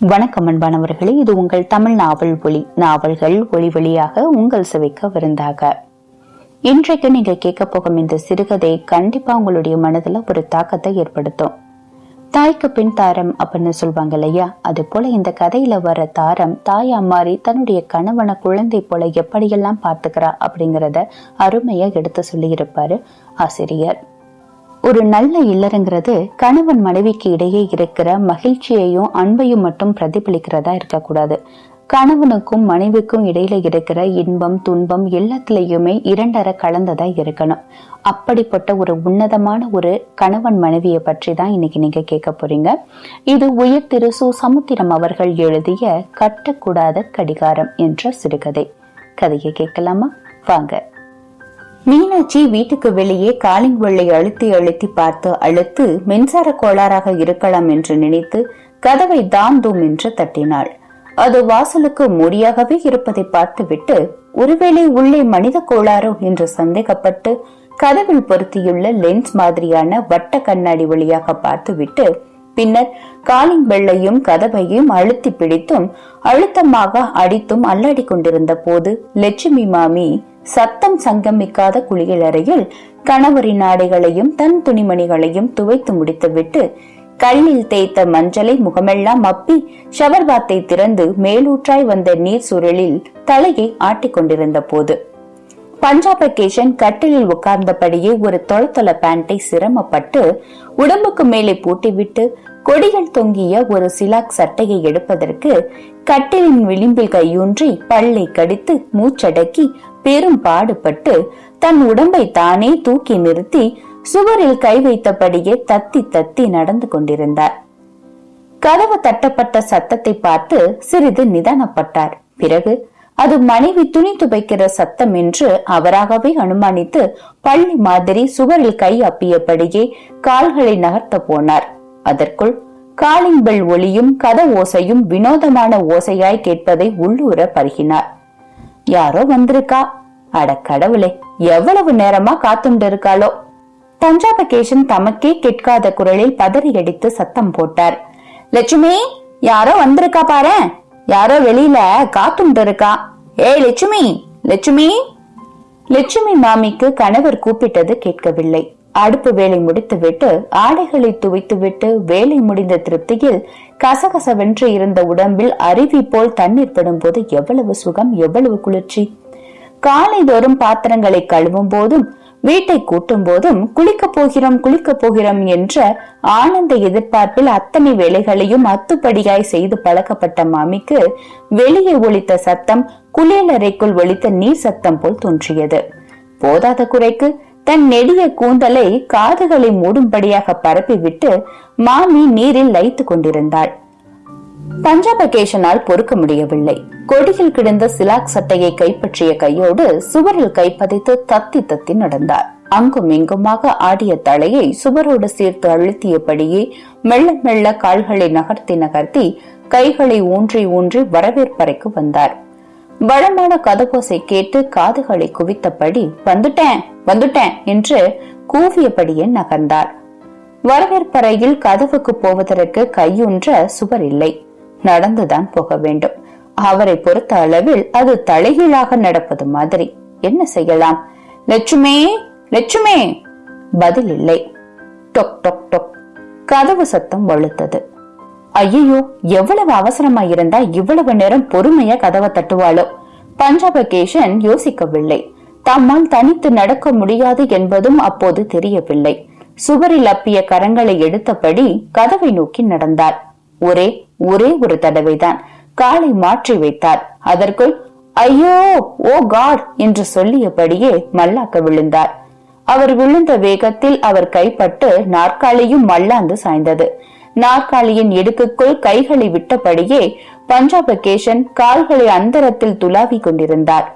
வணக்கம் அன்பானவர்களே. இது உங்கள் தமிழ் நாவல் ஒளி நாவல்கள் ஒளி வழியாக உங்கள் சுவைக்க விருந்தாக. இன்றைக்கு நீங்க கேட்க போகும் இந்த சிறுகதை கண்டிப்பா உங்களுடைய மனதுல ஒரு தாக்கத்தை ஏற்படுத்தும். தாய்க்கு பின் தாரம் அப்படின்னு சொல்லுவாங்க இல்லையா? அது போல இந்த கதையில வர தாரம் தாயா மாறி தன்னுடைய கணவனை குழந்தை போல எப்படியெல்லாம் பார்த்துக்கிறா அப்படிங்கறத அருமையா எடுத்து சொல்லியிருப்பாரு ஆசிரியர். ஒரு நல்ல இல்லறங்கிறது கணவன் மனைவிக்கு இடையே இருக்கிற மகிழ்ச்சியையும் அன்பையும் மட்டும் பிரதிபலிக்கிறதா இருக்கக்கூடாது. கணவனுக்கும் மனைவிக்கும் இடையில இருக்கிற இன்பம் துன்பம் எல்லாத்துலயுமே இரண்டர கலந்ததா இருக்கணும். அப்படிப்பட்ட ஒரு உன்னதமான ஒரு கணவன் மனைவியை பற்றி தான் இன்னைக்கு நீங்க கேட்க போறீங்க. இது உயர் திரு சு. சமுத்திரம் அவர்கள் எழுதிய கட்டக்கூடாத கடிகாரம் என்ற சிறுகதை. கதையை கேட்கலாமா? வாங்க. மீனாட்சி வீட்டுக்கு வெளியே காலிங் வெள்ளை அழுத்தி அழுத்தி பார்த்து அழுத்து மின்சார கோளாறாக இருக்கலாம் என்று நினைத்து கதவை தாம் தூம் என்று தட்டினாள். அது வாசலுக்கு மூடியாகவே இருப்பதை பார்த்துவிட்டு ஒருவேளை உள்ளே மனித கோளாறோ என்று சந்தேகப்பட்டு கதவில் பொருத்தியுள்ள லென்ஸ் மாதிரியான வட்ட கண்ணாடி வழியாக பார்த்துவிட்டு பின்னர் காலிங் வெள்ளையும் கதவையும் அழுத்தி பிடித்தும் அழுத்தமாக அடித்தும் அல்லாடி கொண்டிருந்த போது லட்சுமி மாமி சத்தம் சங்கமிக்காத குளியலறையில் கணவரின் ஆடைகளையும் தன் துணிமணிகளையும் துவைத்து முடித்துவிட்டு கல்லில் தேய்த்த மஞ்சளை முகமெல்லாம் அப்பி ஷவர் பாத்தை திறந்து மேலூற்றாய் வந்த நீர் சுருளில் தலையை ஆட்டிக் கொண்டிருந்த போது பஞ்சாப கேஷன் கட்டிலில் உட்கார்ந்தபடியே ஒரு தொலைத்தொலை பேண்டை சிரமப்பட்டு உடம்புக்கு மேலே பூட்டிவிட்டு கொடிகள் தொங்கிய ஒரு சிலாக் சட்டையை எடுப்பதற்கு கட்டிலின் விளிம்பில் கையூன்றி பல்லை கடித்து மூச்சடக்கி பெரும் பாடுபட்டு தன் உடம்பை தானே தூக்கி நிறுத்தி சுவரில் கை வைத்தபடியே தத்தி தத்தி நடந்து கொண்டிருந்தார். கதவு தட்டப்பட்ட சத்தத்தை பார்த்து சிறிது நிதானப்பட்டார். பிறகு அது மனைவி துணி துவைக்கிற சத்தம் என்று அவராகவே அனுமானித்து பள்ளி மாதிரி சுவரில் கை அப்பியபடியே கால்களை நகர்த்த போனார். அதற்குள் காலிங் பெல் ஒளியும் கத ஓசையும் வினோதமான ஓசையாய் கேட்பதை உள்ளூர பருகினார். யாரோ வந்திருக்கா? அட கடவுளே எவ்வளவு நேரமா காத்துண்டு இருக்காளோ தஞ்சாபகேஷன் தமக்கே கேட்காத குரலில் பதறி அடித்து சத்தம் போட்டார். லட்சுமி யாரோ வந்திருக்கா பாரு யாரோ வெளியில காத்துண்டு இருக்கா. ஏய் லட்சுமி லட்சுமி. லட்சுமி மாமிக்கு கணவர் கூப்பிட்டது கேட்கவில்லை. அடுப்பு வேலை முடித்துவிட்டு ஆடைகளை துவைத்துவிட்டு வேலை முடிந்த திருப்தியில் கசகசவென்று இருந்த உடம்பில் அருவி போல் தண்ணீர் படும்போது எவ்வளவு சுகம் எவ்வளவு குளிர்ச்சி. காலைதோறும் பாத்திரங்களை கழுவும் போதும் வீட்டை கூட்டும் போதும் குளிக்க போகிறோம் குளிக்க போகிறோம் என்ற ஆனந்த எதிர்பார்ப்பில் அத்தனை வேலைகளையும் அத்துப்படியாய் செய்து பழக்கப்பட்ட மாமிக்கு வெளியே ஒழித்த சத்தம் குளியலறைக்குள் ஒழித்த நீர் சத்தம் போல் தோன்றியது. போதாத குறைக்கு தன் நெடிய கூந்தலை காதுகளை மூடும்படியாக பரப்பிவிட்டு மாமி நீரில் லைத்து கொண்டிருந்தாள். பஞ்சாபகேஷனால் பொறுக்க முடியவில்லை. கொடியில் கிடந்த சிலாக் சட்டையை கைப்பற்றிய கையோடு சுவரில் கைப்பதைத்து தத்தி தத்தி நடந்தார். அங்கும் இங்குமாக ஆடிய தலையை சுவரோடு சேர்த்து அழுத்தியபடியே மெல்ல மெல்ல கால்களை நகர்த்தி நகர்த்தி கைகளை ஊன்றி ஊன்றி வரவேற்பறைக்கு வந்தார். வளமான கதகோசை கேட்டு காதுகளை குவித்தபடி வந்துட்டேன் வந்துட்டேன் என்று கூவியபடியே நகர்ந்தார். வரவேற்பறையில் கதவுக்கு போவதற்கு கையுன்ற சுவர் இல்லை. நடந்துதான் போக வேண்டும். அவரை பொறுத்த அளவில் அது தலைகீழாக நடப்பது மாதிரி. என்ன செய்யலாம்? லட்சுமே லட்சுமே! பதில் இல்லை. டொக் டொக் டொக். கதவு சத்தம் வலுத்தது ஐயோ எவ்வளவு அவசரமா இருந்தா இவ்வளவு நேரம் பொறுமையா கதவை தட்டுவாளோ? பஞ்சாபகேஷன் யோசிக்கவில்லை. தம்மால் தனித்து நடக்க முடியாது என்பதும் அப்போது தெரியவில்லை. சுவரில் அப்பிய கரங்களை எடுத்தபடி கதவை நோக்கி நடந்தார் ஒரே ஒரே ஒரு தடவைதான் காலை மாற்றி வைத்தார். அதற்குள் ஐயோ ஓ காட் என்று சொல்லியபடியே மல்லாக்க விழுந்தார். அவர் விழுந்த வேகத்தில் அவர் கைப்பட்டு நாற்காலியும் மல்லாந்து சாய்ந்தது. நாற்காலியின் இடுக்குக்குள் கைகளை விட்டபடியே பஞ்சாபகேஷன் கால்களை அந்தரத்தில் துலாவி கொண்டிருந்தார்.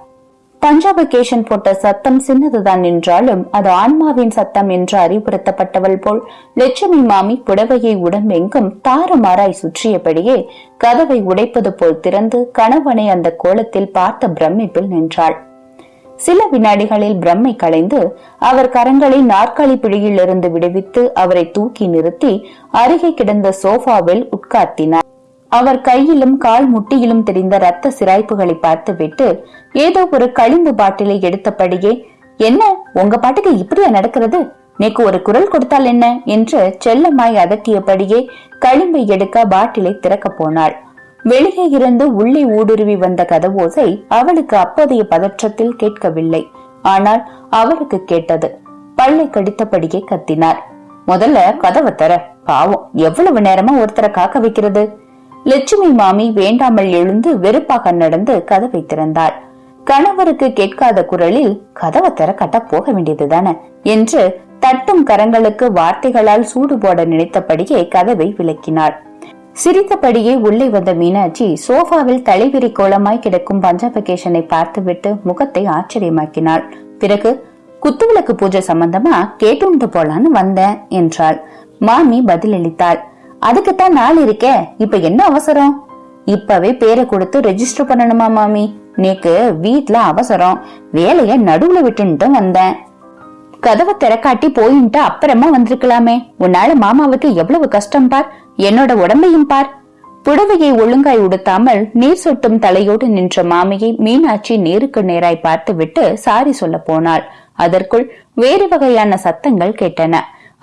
பஞ்சாபகேஷன் போட்ட சத்தம் சின்னதுதான் என்றாலும் அது ஆன்மாவின் சத்தம் என்று அறிவுறுத்தப்பட்டவள் போல். லட்சுமி மாமி புடவையை உடம்பெங்கும் தாறுமாறாய் சுற்றியபடியே கதவை உடைப்பது போல் திறந்து கணவனை அந்த கோலத்தில் பார்த்த பிரமிப்பில் நின்றாள். சில வினாடிகளில் பிரம்மை களைந்து அவர் கரங்களை நாற்காலி பிடியிலிருந்து விடுவித்து அவரை தூக்கி நிறுத்தி அருகே கிடந்த சோஃபாவில் உட்கார்த்தினார். அவர் கையிலும் கால் முட்டியிலும் தெரிந்த ரத்த சிராய்ப்புகளை பார்த்துவிட்டு ஏதோ ஒரு களிம்பு பாட்டிலை எடுத்தபடியே என்ன? உங்க பாட்டுக்கு இப்படியா நடக்கிறது? நேக்கு ஒரு குரல் கொடுத்தால் என்ன? என்று செல்லமாய் அதட்டியபடியே களிம்பை எடுக்க பாட்டிலை திறக்க போனாள். வெளியே இருந்து உள்ளே ஊடுருவி வந்த கதவோசை அவளுக்கு அப்போதைய பதற்றத்தில் கேட்கவில்லை. ஆனால் அவளுக்கு கேட்டது. பல்லை கடித்தபடியே கத்தினார் முதல்ல கதவை தர பாவம் எவ்வளவு நேரமா ஒருத்தரை காக்க வைக்கிறது? லட்சுமி மாமி வேண்டாமல் எழுந்து வெறுப்பாக நடந்து கதவை திறந்தாள். கணவருக்கு கேட்காத குரலில் கதவை திற கட்ட போக வேண்டியதுதானே என்று தட்டும் கரங்களுக்கு வார்த்தைகளால் சூடு போட நினைத்தபடியே கதவை விளக்கினாள். சிரித்தபடியே உள்ளே வந்த மீனாட்சி சோஃபாவில் தலைவிரி கோலமாய் கிடக்கும் பஞ்சாபகேஷனை பார்த்துவிட்டு முகத்தை ஆச்சரியமாக்கினாள். பிறகு குத்துவிளக்கு பூஜை சம்பந்தமா? கேட்டுண்டு போலான்னு வந்தேன் என்றாள். மாமி பதிலளித்தாள். அதுக்குத்தான் நாள் இருக்கே. இப்ப என்ன அவசரம்? இப்பவே பேரை கொடுத்து ரெஜிஸ்டர் பண்ணணுமா மாமி? நேக்கு வீட்ல அவசரம். வேலைய நடுவுல விட்டுன்ட்டு வந்தேன். கதவை திறக்காட்டி போயின்ட்டு அப்புறமா வந்திருக்கலாமே. உன்னால மாமாவுக்கு எவ்வளவு கஷ்டம் பார். என்னோட உடம்பையும் பார். புடவையை ஒழுங்காய் உடுத்தாமல் நீர் சொட்டும் தலையோடு நின்ற மாமியை மீனாட்சி நேருக்கு நேராய் பார்த்துவிட்டு சாரி சொல்ல போனாள். அதற்குள் வேறு வகையான சத்தங்கள் கேட்டன.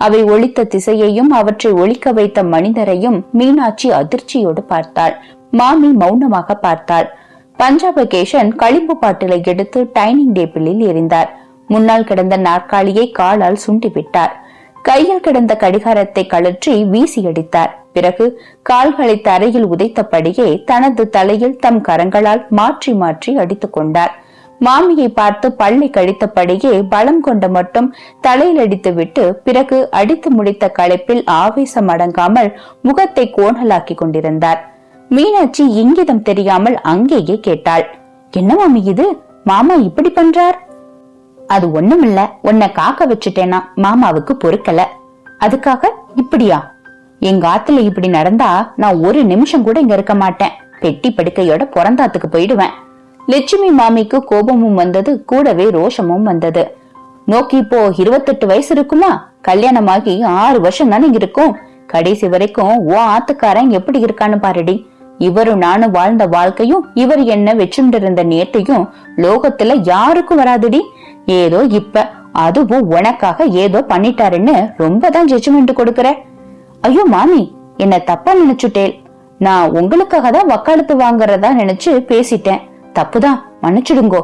அவை ஒழித்த திசையையும் அவற்றை ஒழிக்க வைத்த மனிதரையும் மீனாட்சி அதிர்ச்சியோடு பார்த்தாள். மாமி மௌனமாக பார்த்தாள். பஞ்சாபகேஷன் களிம்பு பாட்டிலை எடுத்து டைனிங் டேபிளில் எரிந்தார் முன்னால் கிடந்த நாற்காலியை காலால் சுண்டிவிட்டார். கையில் கிடந்த கடிகாரத்தை கழற்றி வீசி அடித்தார். பிறகு கால்களை தரையில் உதைத்தபடியே தனது தலையில் தம் கரங்களால் மாற்றி மாற்றி அடித்துக் கொண்டார். மாமியை பார்த்து பள்ளி கழித்தபடியே பலம் கொண்டு மட்டும் தலையில் அடித்துவிட்டு பிறகு அடித்து முடித்த களைப்பில் ஆவேசம் அடங்காமல் முகத்தை கோணலாக்கி கொண்டிருந்தார். மீனாட்சி இங்கிதம் தெரியாமல் அங்கேயே கேட்டாள். என்ன மாமி இது? மாமா இப்படி பண்றார்? அது ஒண்ணுமில்ல. உன்னை காக்க வச்சுட்டேனா? மாமாவுக்கு பொறுக்கல. அதுக்காக? இப்படியா? எங்க ஆத்துல இப்படி நடந்தா நான் ஒரு நிமிஷம் கூட இங்க இருக்க மாட்டேன். பெட்டி படுக்கையோட பிறந்தாத்துக்கு போயிடுவேன். லட்சுமி மாமிக்கு கோபமும் வந்தது கூடவே ரோஷமும் வந்தது. நோக்கி இப்போ இருபத்தெட்டு வயசு இருக்குமா? கல்யாணமாகி ஆறு வருஷம் தானே இருக்கும்? கடைசி வரைக்கும் ஓ ஆத்துக்காரன் எப்படி இருக்கான்னு பாருடி. இவரும் நானும் வாழ்ந்த வாழ்க்கையும் இவர் என்ன வச்சுண்டிருந்த நேற்றையும் லோகத்துல யாருக்கும் வராதுடி. ஏதோ இப்ப அதுவும் உனக்காக ஏதோ பண்ணிட்டாருன்னு ரொம்ப தான் ஜட்ஜ்மெண்ட் கொடுக்கற. ஐயோ மாமி என்ன தப்பா நினைச்சுட்டேல் நான் உங்களுக்காக தான் வக்காலத்து வாங்குறதா நினைச்சு பேசிட்டேன். தப்புதான். மன்னிச்சிடுங்கோ.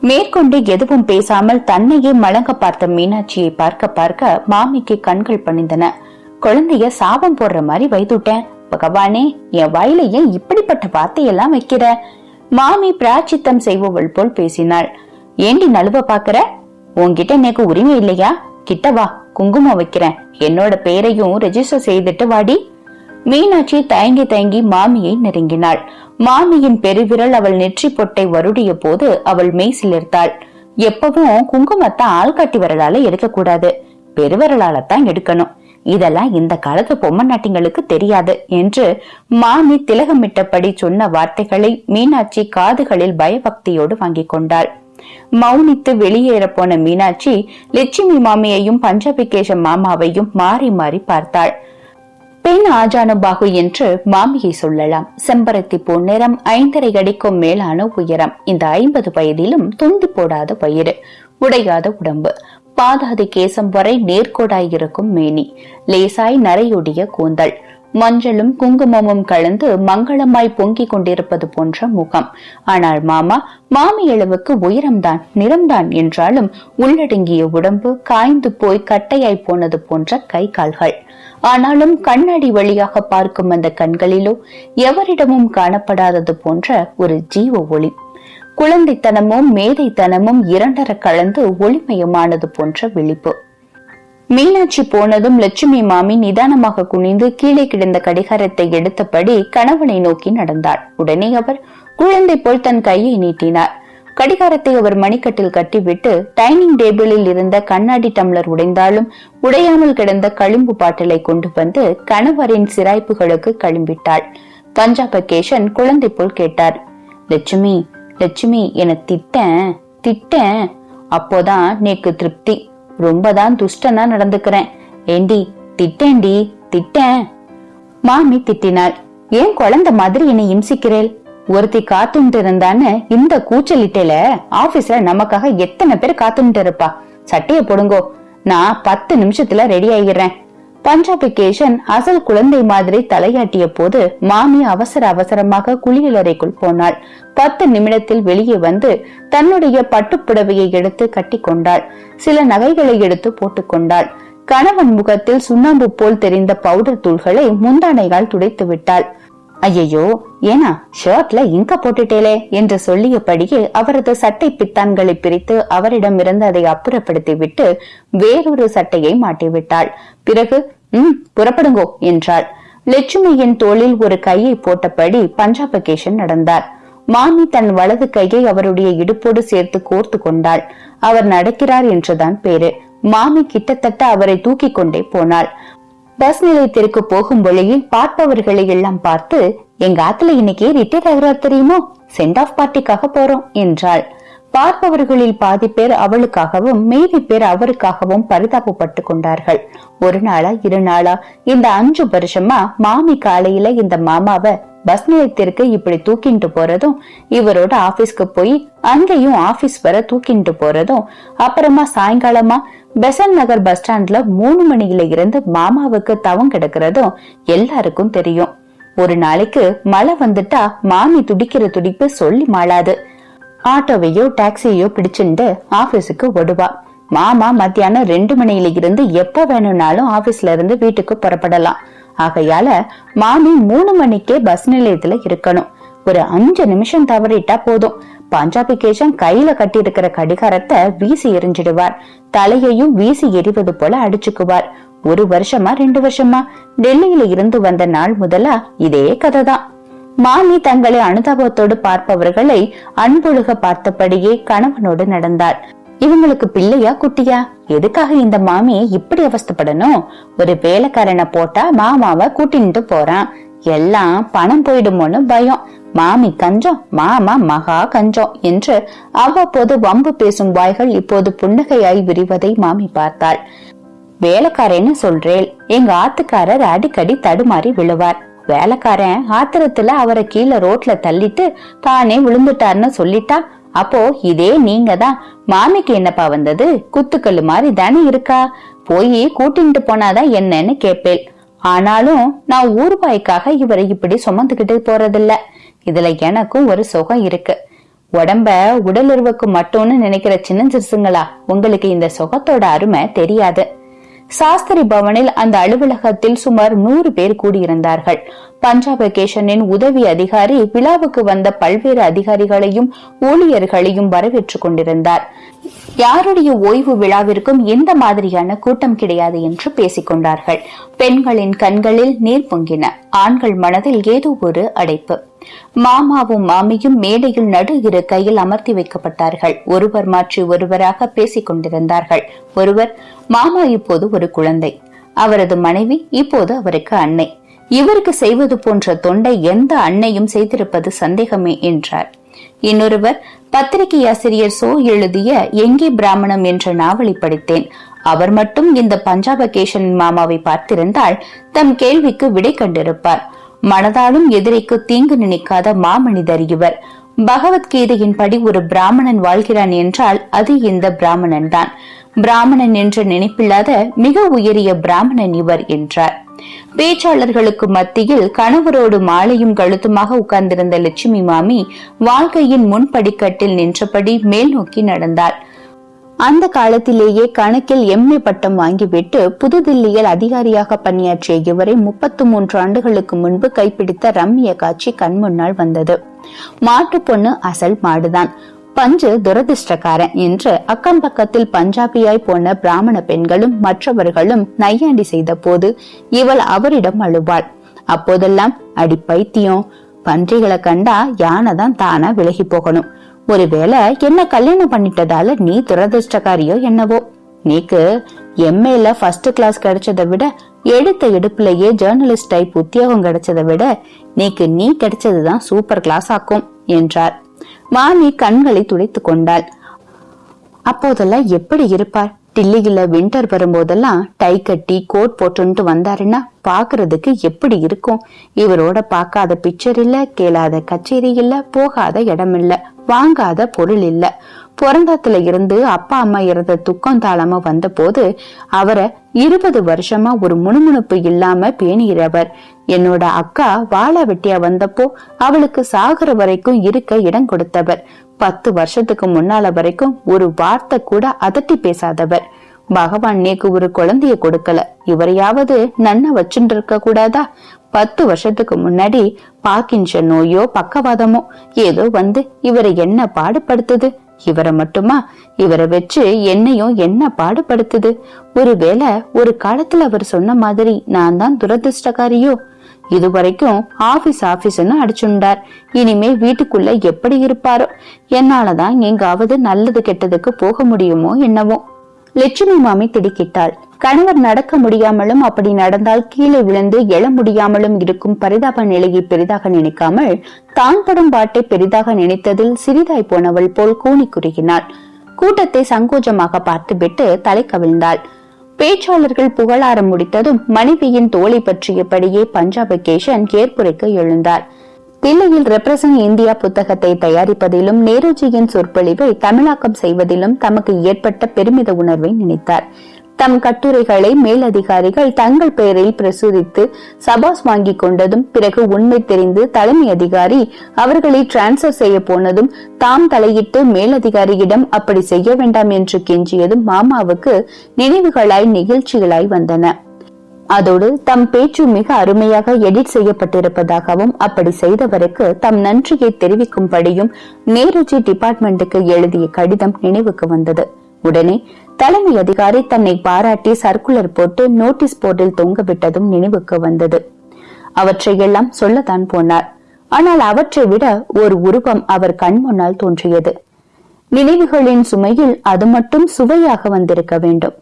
மேற்கொண்டு எதுவும் பேசாமல் தன்னையே மலங்க பார்த்த மீனாட்சியை பார்க்க பார்க்க மாமிக்கு கண்கள் பணிந்தன. குழந்தைய சாபம் போடுற மாதிரி வைத்துட்டேன். பகவானே என் வாயில ஏன் இப்படிப்பட்ட வார்த்தையெல்லாம் வைக்கிற? மாமி பிராச்சித்தம் செய்பவள் போல் பேசினாள். ஏண்டி நழுவ பாக்குற உன்கிட்ட எனக்கு உரிமை இல்லையா? கிட்ட வா குங்குமம் வைக்கிறேன். என்னோட பேரையும் ரெஜிஸ்டர் செய்துட்டு வாடி. மீனாட்சி தயங்கி தயங்கி மாமியை நெருங்கினாள். மாமியின் பெருவிரல் அவள் நெற்றி பொட்டை வருடிய போது அவள் மெய் சிலிர்த்தாள் எப்பவும் குங்குமத்தை ஆள்காட்டி விரலால எடுக்கக்கூடாது பெருவிரலால தான் எடுக்கணும். இதெல்லாம் இந்த காலத்து பொம்மை நாட்டிங்களுக்கு தெரியாது என்று மாமி திலகமிட்டபடி சொன்ன வார்த்தைகளை மீனாட்சி காதுகளில் பயபக்தியோடு வாங்கிக் கொண்டாள். மௌனித்து வெளியேற போன மீனாட்சி லட்சுமி மாமியையும் பஞ்சபிகேஷ மாமாவையும் மாறி மாறி பார்த்தாள். பெண் ஆஜானுபாகு என்று மாமியை சொல்லலாம். செம்பருத்தி பூ நிறம் ஐந்தரை அடிக்கும் மேலான உயரம். இந்த ஐம்பது வயதிலும் துண்டு போடாத பயிறு. உடையாத உடம்பு. பாதாதி கேசம் வரை நேர்கோடாய் இருக்கும் மேனி. லேசாய் நரையொடிய கூந்தல். மஞ்சளும் குங்குமமும் கலந்து மங்களமாய் பொங்கிக் கொண்டிருப்பது போன்ற முகம். ஆனால் மாமா மாமி உயரம்தான் நிறம்தான் என்றாலும் உள்ளடங்கிய உடம்பு காய்ந்து போய் கட்டையாய் போனது போன்ற கை கால்கள். ஆனாலும் கண்ணாடி வழியாக பார்க்கும் அந்த கண்களிலோ எவரிடமும் காணப்படாதது போன்ற ஒரு ஜீவ ஒளி. குழந்தைத்தனமும் மேதைத்தனமும் இரண்டர கலந்து ஒளிமயமானது போன்ற விழிப்பு. மீனாட்சி போனதும் லட்சுமி மாமி நிதானமாக குனிந்து கீழே கிடந்த கடிகாரத்தை எடுத்தபடி கணவனை நோக்கி நடந்தாள். உடனே அவர் குழந்தை போல் தன் கையை நீட்டினார். கடிகாரத்தை அவர் மணிக்கட்டில் கட்டிவிட்டு டைனிங் டேபிளில் இருந்த கண்ணாடி டம்ளர் உடைந்தாலும் உடையாமல் கிடந்த களிம்பு பாட்டிலை கொண்டு வந்து கணவரின் சிராய்ப்புகளுக்கு களிம்பிட்டாள். பஞ்சாபகேஷன் குழந்தை போல் கேட்டார். லட்சுமி லட்சுமி என திட்டேன் திட்டேன் அப்போதான் நேக்கு திருப்தி. ரொம்பதான் துஷ்டனா நடந்துக்கிறேன். ஏண்டி திட்டேண்டி திட்டேன். மாமி திட்டினாள். ஏன் குழந்தை மாதிரி என்னை இம்சிக்கிறேள்? ஒருத்தி காத்துட்டு இருந்தான்னு இந்த கூச்சலிட்டேல ஆபீஸ்ல நமக்காக எத்தனை பேர் காத்துட்டு இருப்பா சட்டைய போடுங்கோ. நான் பத்து நிமிஷத்துல ரெடி ஆகிடுறேன் பஞ்சாபிகேஷன் அசல் குழந்தை மாதிரி தலையாட்டிய போது மாமி அவசர அவசரமாக குளியலறைக்குள் போனாள். பத்து நிமிடத்தில் வெளியே வந்து தன்னுடைய பட்டுப்புடவையை எடுத்து கட்டி கொண்டாள் சில நகைகளை எடுத்து போட்டுக்கொண்டாள். கணவன் முகத்தில் சுண்ணாம்பு போல் தெரிந்த பவுடர் தூள்களை முந்தானையால் துடைத்து விட்டாள். ஐயையோ ஏனா ஷர்ட்ல இங்க போட்டுட்டேலே என்று சொல்லியபடியே அவரது சட்டை பித்தான்களை பிரித்து அவரிடம் இருந்து அதை அப்புறப்படுத்தி விட்டு வேறொரு சட்டையை மாட்டிவிட்டாள். பிறகு ம் புறப்படுங்கோ என்றாள். லட்சுமியின் தோளில் ஒரு கையை போட்டபடி பஞ்சாப் பஞ்சாபகேஷன் நடந்தார். மாமி தன் வலது கையை அவருடைய இடுப்போடு சேர்த்து கோர்த்து கொண்டாள். அவர் நடக்கிறார் என்றுதான் பேரு. மாமி கிட்டத்தட்ட அவரை தூக்கி கொண்டே போனாள். பஸ் நிலையத்திற்கு போகும் வழியில் பார்ப்பவர்களை எல்லாம் பார்த்து எங்க ஆத்துல இன்னைக்கு ரிட்டையர் ஆகிறார் தெரியுமோ? சென்ட் ஆஃப் பார்ட்டிக்காக போறோம் என்றாள். பார்ப்பவர்களில் பாதி பேர் அவளுக்காகவும் மீதி பேர் அவருக்காகவும் பரிதாபப்பட்டு கொண்டார்கள். ஒரு நாளா இரு நாளா இந்த அஞ்சு வருஷமா மாமி காலையில இந்த மாமாவை பஸ் நிலையத்திற்கு இப்படி தூக்கிட்டு போறதும் இவரோட ஆபீஸ்க்கு போய் அங்கேயும் ஆபீஸ் வர தூக்கிட்டு போறதும் அப்புறமா சாயங்காலமா பெசன் நகர் பஸ் ஸ்டாண்ட்ல மூணு மணியில இருந்து மாமாவுக்கு தவம் கிடக்கிறதும் எல்லாருக்கும் தெரியும். ஒரு நாளைக்கு மழை வந்துட்டா மாமி துடிக்கிற துடிப்பு சொல்லி மாளாது. ஆட்டோவையோ டாக்ஸியோ பிடிச்சுண்டு ஆபீஸுக்கு ஓடுவா. மாமா மத்தியானம் ரெண்டு மணியில இருந்து எப்ப வேணும்னாலும் ஆபீஸ்ல இருந்து வீட்டுக்கு புறப்படலாம். ஆகையால மாமி மூணு மணிக்கே பஸ் நிலையத்துல இருக்கணும். ஒரு அஞ்சு நிமிஷம் தவறிட்டா போதும். பஞ்சாபி கேஷன் கையில கட்டி இருக்கிற கடிகாரத்தை வீசி எரிஞ்சிடுவார் தலையையும் வீசி எரிவது போல அடிச்சுக்குவார். ஒரு வருஷமா ரெண்டு வருஷமா? டெல்லியில இருந்து வந்த நாள் முதலா இதே கதை தான் மாமி தங்களை அனுதாபத்தோடு பார்ப்பவர்களை அன்பொழுக பார்த்தபடியே கணவனோடு நடந்தாள் இவங்களுக்கு பிள்ளையா குட்டியா? எதுக்காக இந்த மாமி இப்படி அவஸ்தப்படணும்? ஒரு வேலைக்காரனை போட்டா மாமாவை கூட்டின்ட்டு போறான். எல்லாம் பணம் போயிடுமோன்னு பயம். மாமி கஞ்சம் மாமா மகா கஞ்சம் என்று அவ்வப்போது வம்பு பேசும் வாய்கள் இப்போது புன்னகையாய் விரிவதை மாமி பார்த்தாள். வேலைக்காரன்னு சொல்றேன் எங்க ஆத்துக்காரர் அடிக்கடி தடுமாறி விழுவார். வேலைக்காரன் ஆத்திரத்துல அவரை கீழே ரோட்ல தள்ளிட்டு தானே விழுந்துட்டாருன்னு சொல்லிட்டா? அப்போ இதே நீங்க தான் மாமிக்கு என்னப்பா வந்தது? குத்துக்கல்லு மாதிரி தானே இருக்கா? போய் கூட்டிட்டு போனாதான் என்னன்னு கேப்பேன் ஆனாலும் நான் ஊர்பாய்க்காக இவரை இப்படி சுமந்துகிட்டு போறதில்ல. இதுல எனக்கும் ஒரு சுகம் இருக்கு. உடம்ப உடலுறவுக்கு மட்டும்னு நினைக்கிற சின்ன சிறுசுங்களா உங்களுக்கு இந்த சுகத்தோட அருமை தெரியாது. சாஸ்திரி பவனில் அந்த அலுவலகத்தில் சுமார் நூறு பேர் கூடியிருந்தார்கள். பஞ்சாப் வெகேஷனின் உதவி அதிகாரி விழாவுக்கு வந்த பல்வேறு அதிகாரிகளையும் ஊழியர்களையும் வரவேற்றுக் கொண்டிருந்தார். யாருடைய ஓய்வு விழாவிற்கும் எந்த மாதிரியான கூட்டம் கிடையாது என்று பேசிக்கொண்டார்கள் பெண்களின் கண்களில் நீர் பொங்கின ஆண்கள் மனதில் ஏதோ ஒரு அடைப்பு. மாமாவும் மாமியும் மேடையில் நடு இரு கையில் அமர்த்தி வைக்கப்பட்டார்கள். ஒருவர் மாற்றி ஒருவராக பேசிக் கொண்டிருந்தார்கள். ஒருவர் மாமா இப்போது ஒரு குழந்தை. அவரது மனைவி இப்போது அவருக்கு அன்னை. இவருக்கு செய்வது போன்ற தொண்டை எந்த அன்னையும் செய்திருப்பது சந்தேகமே என்றார். இன்னொருவர் பத்திரிகை ஆசிரியர் சோ எழுதிய எங்கே பிராமணம் என்ற நாவலை படித்தேன். அவர் மட்டும் இந்த பஞ்சாபகேஷன் மாமாவை பார்த்திருந்தால் தம் கேள்விக்கு விடை கண்டிருப்பார். மனதாலும் எதிரிக்கு தீங்கு நினைக்காத மாமனிதர் இவர். பகவத்கீதையின் படி ஒரு பிராமணன் வாழ்கிறான் என்றால் அது இந்த பிராமணன் தான். பிராமணன் என்ற நினைப்பில்லாத மிக உயரிய பிராமணன் இவர் என்றார். பேச்சாளர்களுக்கு மத்தியில் கணவரோடு மாலையும் கழுத்துமாக உட்கார்ந்திருந்த லட்சுமி மாமி வாழ்க்கையின் முன்படிக்கட்டில் நின்றபடி மேல் நோக்கி நடந்தாள். அந்த காலத்திலேயே கணக்கில் எம்ஏ பட்டம் வாங்கிவிட்டு புதுதில்லியில் அதிகாரியாக பணியாற்றிய இவரை முப்பத்து மூன்று ஆண்டுகளுக்கு முன்பு கைப்பிடித்த ரம்மிய காட்சி கண்முன்னால் வந்தது. மாட்டு பொண்ணு அசல் மாடுதான். பஞ்சு துரதிர்ஷ்டக்காரன் என்று அக்கம் பக்கத்தில் பஞ்சாபியாய் போன பிராமண பெண்களும் மற்றவர்களும் நையாண்டி செய்த போது இவள் அவரிடம் அழுவாள். அப்போதெல்லாம் அடி பைத்தியம். பன்றிகளை கண்டா யானை தான் தானா விலகி போகணும். ஒருவேளை என்ன கல்யாணம் பண்ணிட்டதால நீ துரதிர்ஷ்டக்காரியோ என்னவோ? நீக்கு எம்ஏல ஃபர்ஸ்ட் கிளாஸ் கிடைச்சதை விட எடுத்த எடுப்புலயே ஜேர்னலிஸ்ட் டைப் உத்தியோகம் கிடைச்சதை விட நீக்கு நீ கிடைச்சதுதான் சூப்பர் கிளாஸ் ஆக்கும் என்றார். வாணி கண்களை துடைத்து கொண்டாள். அப்போதெல்லாம் எப்படி இருப்பார் டில்லியில வின்டர் வரும்போதெல்லாம் டை கட்டி கோட் போட்டுன்ட்டு வந்தாருன்னா பாக்குறதுக்கு எப்படி இருக்கும்? இவரோட பார்க்காத பிக்சர் இல்ல கேளாத கச்சேரி இல்ல போகாத இடம் இல்ல வாங்காத பொருள் இல்ல. பிறந்தத்துல இருந்து அப்பா அம்மா இறந்த துக்கம் தாளமா வந்த போது அவரை இருபது வருஷமா ஒரு முணுமுணுப்பு இல்லாம பேணுகிறவர் என்னோட அக்கா வாழ வெட்டியா வந்தப்போ அவளுக்கு சாகுற வரைக்கும் இருக்க இடம் கொடுத்தவர். பத்து வருஷத்துக்கு முன்னால வரைக்கும் ஒரு வார்த்தை கூட அதட்டி பேசாதவர். பகவான் நேக்கு ஒரு குழந்தைய கொடுக்கல. இவரையாவது நன்ன வச்சுட்டு இருக்க கூடாதா? பத்து வருஷத்துக்கு முன்னாடி பாக்கின்ற நோயோ பக்கவாதமோ ஏதோ வந்து இவரை என்ன பாடுபடுத்துது? இவரை மட்டுமா? இவரை வச்சு என்னையும் என்ன பாடுபடுத்துது? ஒருவேளை ஒரு காலத்துல அவர் சொன்ன மாதிரி நான் தான் துரதிருஷ்டக்காரியோ? இதுவரைக்கும் ஆபீஸ் ஆபீஸ்னு அடிச்சுண்டார். இனிமே வீட்டுக்குள்ள எப்படி இருப்பாரோ? என்னாலதான் எங்காவது நல்லது கெட்டதுக்கு போக முடியுமோ என்னவோ. லட்சுமி மாமி திடுக்கிட்டாள். கணவர் நடக்க முடியாமலும் அப்படி நடந்தால் கீழே விழுந்து எழ முடியாமலும் இருக்கும் பரிதாப நிலையை பெரிதாக நினைக்காமல் தான் படும் பாட்டை பெரிதாக நினைத்ததில் சிறிதாய் போனவள் போல் கூனி குறுகினாள். கூட்டத்தை சங்கோஜமாக பார்த்துவிட்டு தலை கவிழ்ந்தாள் பேச்சாளர்கள் புகழாரம் முடித்ததும் மனைவியின் தோலை பற்றியபடியே பஞ்சாப் கேஷன் ஏற்புரைக்கு எழுந்தார். தில்லியில் ரெப்ரசன் இந்தியா புத்தகத்தை தயாரிப்பதிலும் நேருஜியின் சொற்பொழிவை தமிழாக்கம் செய்வதிலும் தமக்கு ஏற்பட்ட பெருமித உணர்வை நினைத்தார். தம் கட்டுரைகளை மேலதிகாரிகள் தங்கள் பெயரில் பிரசுரித்து சபாஸ் வாங்கிக் கொண்டதும் பிறகு உண்மை தெரிந்து தலைமை அதிகாரி அவர்களை டிரான்ஸ்பர் செய்ய போனதும் தாம் தலையிட்டு மேலதிகாரியிடம் அப்படி செய்ய வேண்டாம் என்று கெஞ்சியதும் மாமாவுக்கு நினைவுகளாய் நிகழ்ச்சிகளாய் வந்தன. அதோடு தம் பேச்சு மிக அருமையாக எடிட் செய்யப்பட்டிருப்பதாகவும் அப்படி செய்தவருக்கு தம் நன்றியை தெரிவிக்கும்படியும் நேருஜி டிபார்ட்மெண்ட்டுக்கு எழுதிய கடிதம் நினைவுக்கு வந்தது. உடனே தலைமை அதிகாரி தன்னை பாராட்டி சர்க்குலர் போட்டு நோட்டீஸ் போர்டில் தொங்கவிட்டதும் நினைவுக்கு வந்தது. அவற்றையெல்லாம் சொல்லத்தான் போனார். ஆனால் அவற்றை விட ஒரு உருவம் அவர் கண் முன்னால் தோன்றியது. நினைவுகளின் சுமையில் அது மட்டும் சுவையாக வந்திருக்க வேண்டும்.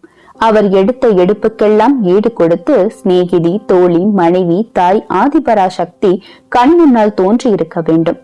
அவர் எடுத்த எடுப்புக்கெல்லாம் ஈடு கொடுத்து சிநேகிதி தோழி மனைவி தாய் ஆதிபராசக்தி கண் முன்னால் தோன்றியிருக்க வேண்டும்.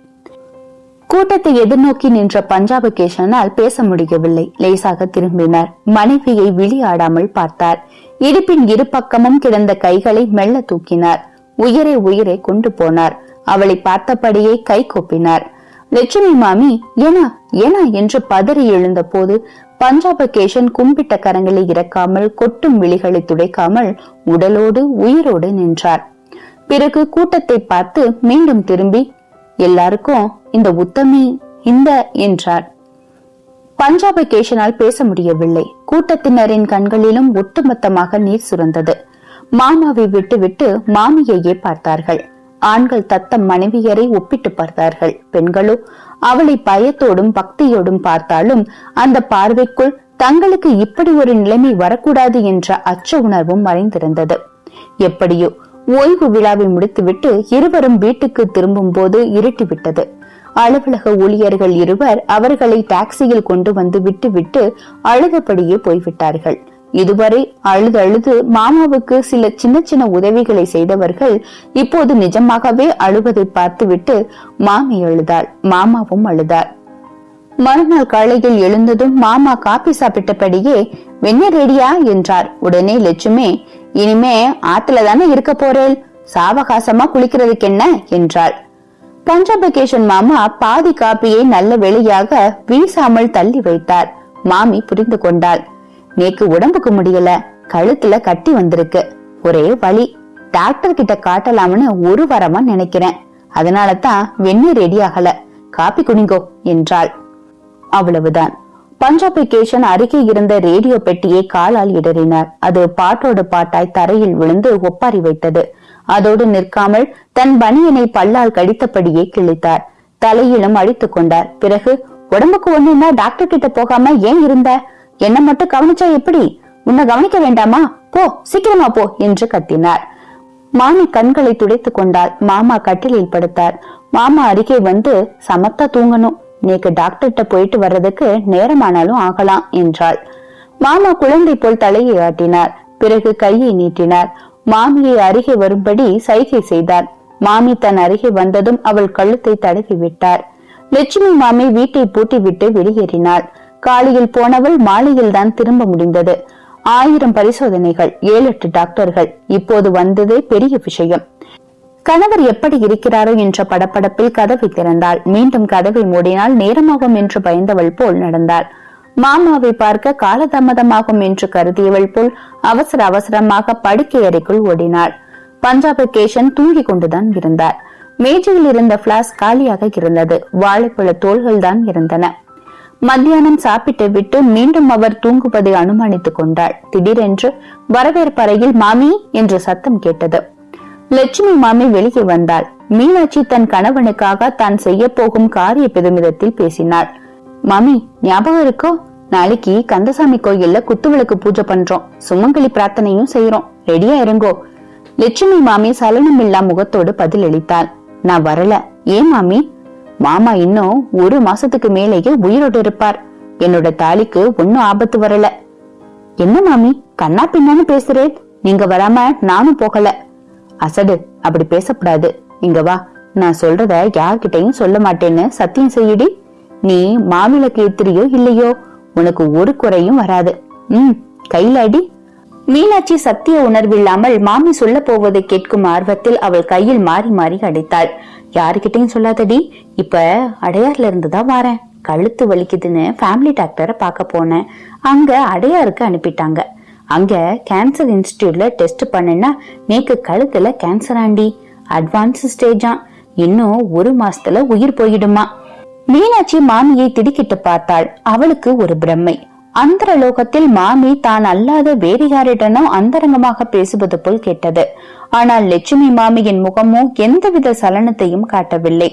கூட்டத்தை எதிர்நோக்கி நின்ற பஞ்சாப கேசனால் பேச முடியவில்லை. லேசாக திரும்பினார். மனைவியை விழியாடாமல் பார்த்தார். இடுப்பின் இரு பக்கமும் கிடந்த கைகளை மெல்ல தூக்கினார். உயிரை உயிரை கொண்டு போனார். அவளை பார்த்தபடியே கை கொப்பினார். லட்சுமி மாமி ஏனா ஏனா என்று பதறி எழுந்த போது பஞ்சாப கேஷன் கும்பிட்ட கரங்களை இறக்காமல் கொட்டும் விழிகளை துடைக்காமல் உடலோடு உயிரோடு நின்றார். பிறகு கூட்டத்தை பார்த்து மீண்டும் திரும்பி எல்லாருக்கும் இந்த உத்தமி இந்த என்றார். பஞ்சாபை கேஷனால் பேச முடியவில்லை. கூட்டத்தினரின் கண்களிலும் ஒட்டுமொத்தமாக நீர் சுரந்தது. மாமாவை விட்டுவிட்டு மாமியையே பார்த்தார்கள். ஆண்கள் தத்தம் மனைவியரை ஒப்பிட்டு பார்த்தார்கள். பெண்களோ அவளை பயத்தோடும் பக்தியோடும் பார்த்தாலும் அந்த பார்வைக்குள் தங்களுக்கு இப்படி ஒரு நிலைமை வரக்கூடாது என்ற அச்ச உணர்வும் மறைந்திருந்தது. எப்படியோ ஓய்வு விழாவை முடித்துவிட்டு இருவரும் வீட்டுக்கு திரும்பும் போது இருட்டிவிட்டது. அலுவலக ஊழியர்கள் இருவர் அவர்களை டாக்ஸியில் கொண்டு வந்து விட்டுவிட்டு அழுதபடியே போய்விட்டார்கள். இதுவரை அழுது அழுது மாமாவுக்கு சில சின்ன சின்ன உதவிகளை செய்தவர்கள் இப்போது நிஜமாகவே அழுவதை பார்த்துவிட்டு மாமி அழுதாள். மாமாவும் அழுதார். மறுநாள் காலையில் எழுந்ததும் மாமா காபி சாப்பிட்டபடியே வெண்ண ரெடியா? என்றார். உடனே லட்சுமி இனிமே ஆத்துல தானே இருக்க போறேன் சாவகாசமா குளிக்கிறதுக்கு என்ன? என்றாள். பஞ்சபகேஷன் மாமா பாதி காப்பியை நல்ல வெளியாக வீசாமல் தள்ளி வைத்தார். மாமி புரிந்து கொண்டாள். நேக்கு உடம்புக்கு முடியல கழுத்துல கட்டி வந்திருக்கு. ஒரே வழி டாக்டர் கிட்ட காட்டலாம்னு ஒரு வாரமா நினைக்கிறேன். அதனால தான் வெந்நீர் ரெடி ஆகல. காப்பி குடிங்கோ என்றாள். அவ்வளவுதான். பஞ்சாபிகேஷன் அருகே இருந்த ரேடியோ பெட்டியை காலால் இடறினார். அது பாட்டோடு பாட்டாய் தரையில் விழுந்து ஒப்பாரி வைத்தது. அதோடு நிற்காமல் தன் பனியனை பல்லால் கடித்தபடியே கிழித்தார். தலையிலும் அடித்துக் கொண்டார். பிறகு உடம்புக்கு ஒண்ணுன்னா டாக்டர் கிட்ட போகாம ஏன் இருந்த? என்ன மட்டும் கவனிச்சா எப்படி? உன்னை கவனிக்க வேண்டாமா? போ சீக்கிரமா போ என்று கத்தினார். மாமி கண்களை துடைத்துக் கொண்டால் மாமா கட்டிலில் படுத்தார். மாமா அருகே வந்து சமத்தா தூங்கணும். நீக்கு டாக்டர்கிட்ட போயிட்டு வர்றதுக்கு நேரமானாலும் ஆகலாம் என்றாள். மாமா குழந்தை போல் தலையை ஆட்டினார். பிறகு கையை நீட்டினார். மாமியை அருகே வரும்படி சைகை செய்தார். மாமி தன் அருகே வந்ததும் அவள் கழுத்தை தடவி விட்டார். லட்சுமி மாமி வீட்டை பூட்டிவிட்டு வெளியேறினாள். காலையில் போனவள் மாலையில் தான் திரும்ப முடிந்தது. ஆயிரம் பரிசோதனைகள் ஏழு எட்டு டாக்டர்கள். இப்போது வந்ததே பெரிய விஷயம். கணவர் எப்படி இருக்கிறாரோ என்ற படப்படப்பில் கதவை திறந்தாள். மீண்டும் கதவை மூடினால் நேரமாகும் என்று பயந்தவள் போல் நடந்தாள். மாமாவை பார்க்க காலதாமதமாகும் என்று கருதியவள் போல் அவசர அவசரமாக படுக்கை அறைக்குள் ஓடினாள். பஞ்சாப கேஷன் தூங்கிக் கொண்டுதான் இருந்தார். மேஜையில் இருந்த பிளாஸ் காலியாக இருந்தது. வாழைப்பழ தோள்கள் தான் இருந்தன. மத்தியானம் சாப்பிட்டு விட்டு மீண்டும் அவர் தூங்குவதை அனுமானித்துக் கொண்டாள். திடீரென்று வரவேற்பறையில் மாமி என்று சத்தம் கேட்டது. லட்சுமி மாமி வெளியே வந்தாள். மீனாட்சி தன் கணவனுக்காக தான் செய்ய போகும் காரிய பெருமிதத்தில் பேசினாள். மாமி ஞாபகம் இருக்கோ? நாளைக்கு கந்தசாமி கோயில்ல குத்துவிளக்கு பூஜை பண்றோம். சுமங்கலி பிரார்த்தனையும் செய்யறோம் ரெடியா இருங்கோ லட்சுமி மாமி சலனம் இல்லா முகத்தோடு பதில் அளித்தாள் நான் வரல. ஏன் மாமி? மாமா இன்னும் ஒரு மாசத்துக்கு மேலேயே உயிரோடு இருப்பார். என்னோட தாலிக்கு ஒன்னும் ஆபத்து வரல. என்ன மாமி? கண்ணா பின்னான்னு பேசுறேன் நீங்க வராம நானும் போகல. அசடு. அப்படி பேசக்கூடாது. இங்க வா. நான் சொல்றத யார்கிட்டயும் சொல்ல மாட்டேன்னு சத்தியம் செய்யடி. நீ மாவிளக்கு ஏத்திரியோ இல்லையோ? உனக்கு ஒரு குறையும் வராது. ம் கையில அடி. மீனாட்சி சத்திய உணர்வில்லாமல் மாமி சொல்ல போவதை கேட்கும் ஆர்வத்தில் அவள் கையில் மாறி மாறி அடித்தாள். யாருக்கிட்டையும் சொல்லாதடி இப்ப அடையார்ல இருந்துதான் வரேன் வாரேன். கழுத்து வலிக்குதுன்னு ஃபேமிலி டாக்டரை பார்க்க போனேன். அங்க அடையாருக்கு அனுப்பிட்டாங்க. அங்க கேன்சர் இன்ஸ்டியூட்ல டெஸ்ட் பண்ணுனா நேக்கு கழுத்துல கேன்சர் ஆண்டி. அட்வான்ஸ் ஸ்டேஜா இன்னும் ஒரு மாசத்துல உயிர் போயிடுமா? மீனாட்சி மாமியை திடுக்கிட்டு பார்த்தாள். அவளுக்கு ஒரு பிரம்மை. அந்தர லோகத்தில் மாமி தான் அல்லாத வேறு அந்தரங்கமாக பேசுவது போல் கேட்டது. ஆனால் லட்சுமி மாமியின் முகமோ எந்தவித சலனத்தையும் காட்டவில்லை.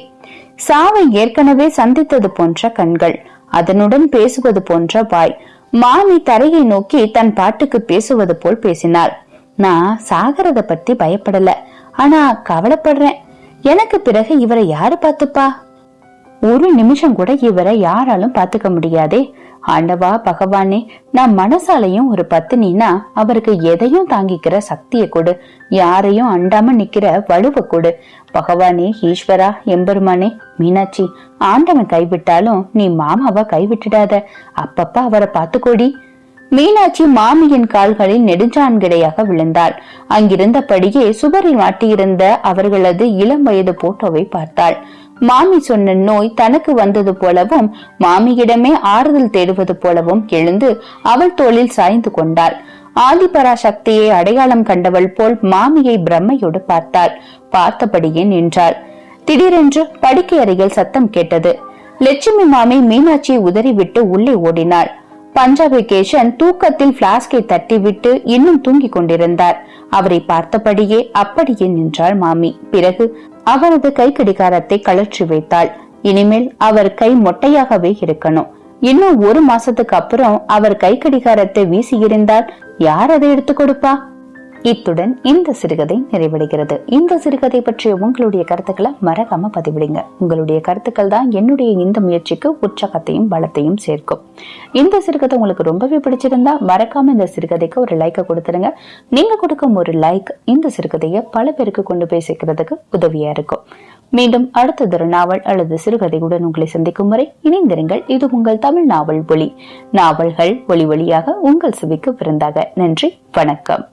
சாவை ஏற்கனவே சந்தித்தது போன்ற கண்கள் அதனுடன் பேசுவது போன்ற வாய். மாமி தரையை நோக்கி தன் பாட்டுக்கு பேசுவது போல் பேசினாள். நான் சாகரத பத்தி பயப்படல. ஆனா கவலைப்படுறேன். எனக்கு பிறகு இவரை யாரு பாத்துப்பா ஒரு நிமிஷம் கூட இவரை யாராலும் பாத்துக்க முடியாதே. ஆண்டவா பகவானே நான் மனசாலையும் ஒரு பத்தினா அவருக்கு எதையும் தாங்கிக்கிற சக்தியை கொடு. யாரையும் அண்டாம நிக்கிற வலுவை கொடு. பகவானே ஈஸ்வரா எம்பெருமானே மீனாட்சி ஆண்டவன் கைவிட்டாலும் நீ மாமாவா கைவிட்டுடாத. அப்பப்ப அவரை பார்த்துக்கோடி. மீனாட்சி மாமியின் கால்களில் நெடுஞ்சான்கிடையாக விழுந்தாள். அங்கிருந்தபடியே சுவரில் மாட்டியிருந்த அவர்களது இளம் வயது போட்டோவை பார்த்தாள். மாமி சொன்ன நோய் தனக்கு வந்தது போலவும் மாமியிடமே ஆறுதல் தேடுவது போலவும் எழுந்து அவள் தோளில் சாய்ந்து கொண்டாள். ஆதிபராசக்தியை அடையாளம் கண்டவள் போல் மாமியை பிரம்மையோடு பார்த்தாள். பார்த்தபடியே நின்றாள். திடீரென்று படுக்கை அருகில் சத்தம் கேட்டது. லட்சுமி மாமி மீனாட்சியை உதறிவிட்டு உள்ளே ஓடினாள். பஞ்சாபி கேஷன் தூக்கத்தில் பிளாஸ்கை தட்டிவிட்டு இன்னும் தூங்கிக் கொண்டிருந்தார். அவரை பார்த்தபடியே அப்படியே நின்றாள் மாமி. பிறகு அவரது கை கடிகாரத்தை கழற்றி வைத்தாள். இனிமேல் அவர் கை மொட்டையாகவே இருக்கணும். இன்னும் ஒரு மாசத்துக்கு அப்புறம் அவர் கை கடிகாரத்தை வீசியிருந்தால் யார் அதை எடுத்து கொடுப்பா? இத்துடன் இந்த சிறுகதை நிறைவடைகிறது. இந்த சிறுகதை பற்றிய உங்களுடைய கருத்துக்களை மறக்காம பதிவிடுங்க. உங்களுடைய கருத்துக்கள் தான் என்னுடைய இந்த முயற்சிக்கு உற்சாகத்தையும் பலத்தையும் சேர்க்கும். இந்த சிறுகதை உங்களுக்கு ரொம்பவே பிடிச்சிருந்தா மறக்காம இந்த சிறுகதைக்கு ஒரு லைக்கை கொடுத்துருங்க. நீங்க கொடுக்கும் ஒரு லைக் இந்த சிறுகதையை பல பேருக்கு கொண்டு போய் சேர்க்கிறதுக்கு உதவியா இருக்கும். மீண்டும் அடுத்ததொரு நாவல் அல்லது சிறுகதையுடன் உங்களை சந்திக்கும் வரை இணைந்திருங்கள். இது உங்கள் தமிழ் நாவல் ஒளி நாவல்கள் ஒளி ஒளியாக உங்கள் செவிக்கு விருந்தாக. நன்றி வணக்கம்.